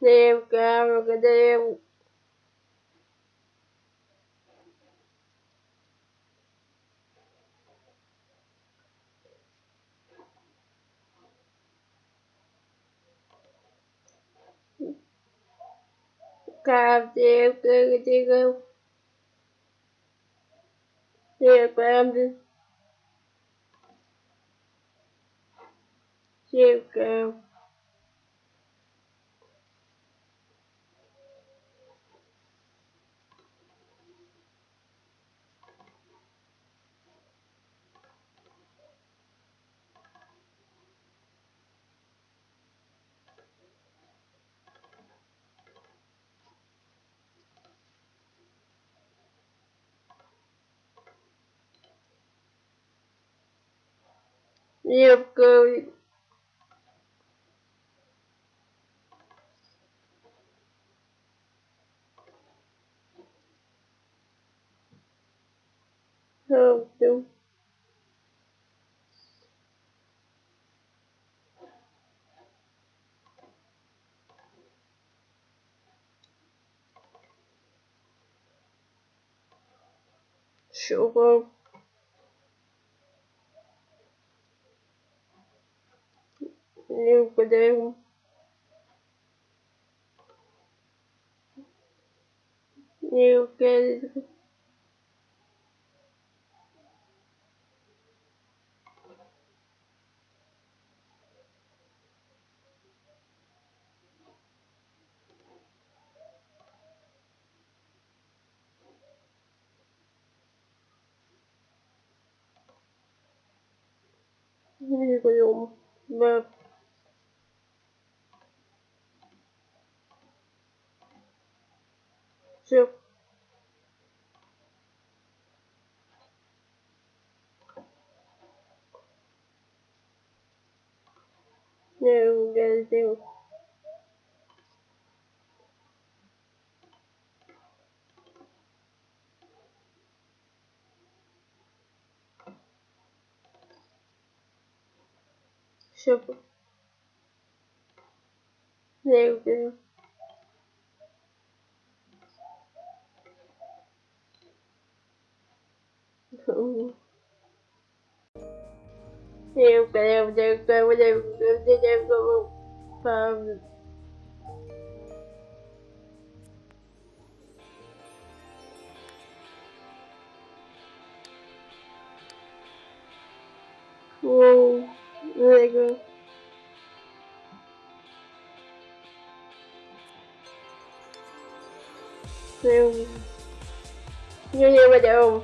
Đeo cao rồi cái đeo cao đeo cái đeo đeo cao đeo cao hơn chút sugar eu devo eu quero Thank you. все. No, guys, do. Super. There we go. Nhiều kèo nhiều kèo nhiều kèo nhiều kèo Wow, Lego. Nhiều, nhiều nhiều mà đều.